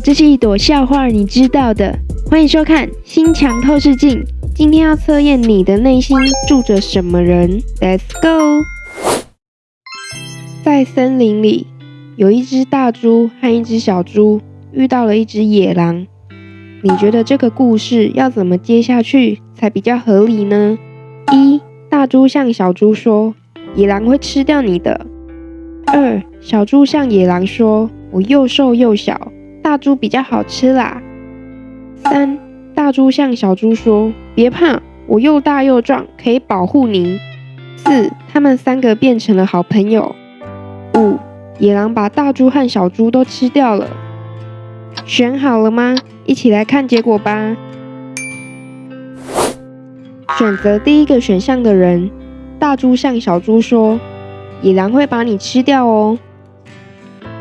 这是一朵笑话，你知道的。欢迎收看《心墙透视镜》，今天要测验你的内心住着什么人。Let's go。在森林里，有一只大猪和一只小猪遇到了一只野狼。你觉得这个故事要怎么接下去才比较合理呢？一大猪向小猪说：“野狼会吃掉你的。”二小猪向野狼说：“我又瘦又小，大猪比较好吃啦。”三大猪向小猪说：“别怕，我又大又壮，可以保护你。”四他们三个变成了好朋友。五野狼把大猪和小猪都吃掉了。选好了吗？一起来看结果吧。选择第一个选项的人，大猪向小猪说：“野狼会把你吃掉哦。”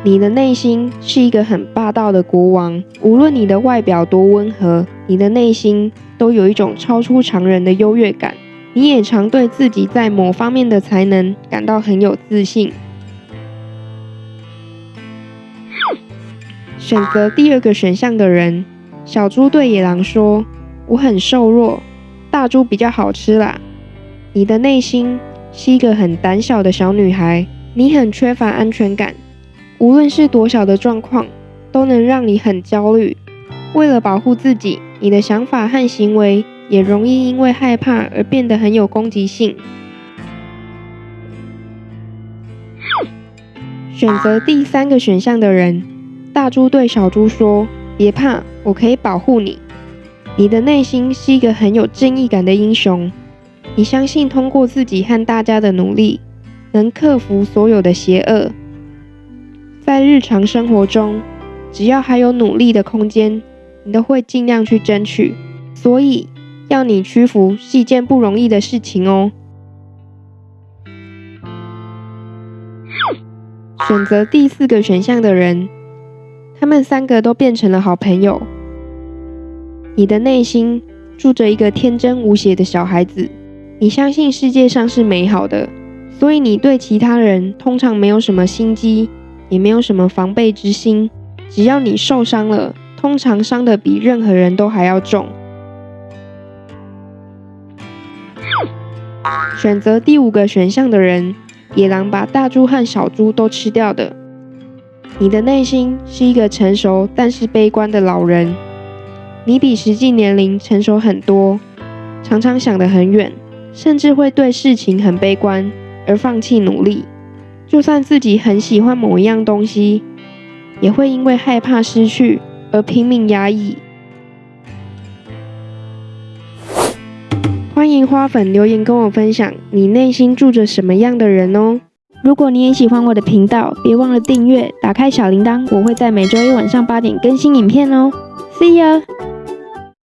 你的内心是一个很霸道的国王，无论你的外表多温和，你的内心都有一种超出常人的优越感。你也常对自己在某方面的才能感到很有自信。选择第二个选项的人，小猪对野狼说：“我很瘦弱，大猪比较好吃啦。”你的内心是一个很胆小的小女孩，你很缺乏安全感，无论是多小的状况，都能让你很焦虑。为了保护自己，你的想法和行为也容易因为害怕而变得很有攻击性。选择第三个选项的人。大猪对小猪说：“别怕，我可以保护你。你的内心是一个很有正义感的英雄，你相信通过自己和大家的努力，能克服所有的邪恶。在日常生活中，只要还有努力的空间，你都会尽量去争取。所以，要你屈服是一件不容易的事情哦。”选择第四个选项的人。他们三个都变成了好朋友。你的内心住着一个天真无邪的小孩子，你相信世界上是美好的，所以你对其他人通常没有什么心机，也没有什么防备之心。只要你受伤了，通常伤的比任何人都还要重。选择第五个选项的人，野狼把大猪和小猪都吃掉的。你的内心是一个成熟但是悲观的老人，你比实际年龄成熟很多，常常想得很远，甚至会对事情很悲观而放弃努力。就算自己很喜欢某一样东西，也会因为害怕失去而拼命压抑。欢迎花粉留言跟我分享，你内心住着什么样的人哦？如果你也喜欢我的频道，别忘了订阅，打开小铃铛，我会在每周一晚上八点更新影片哦。See you。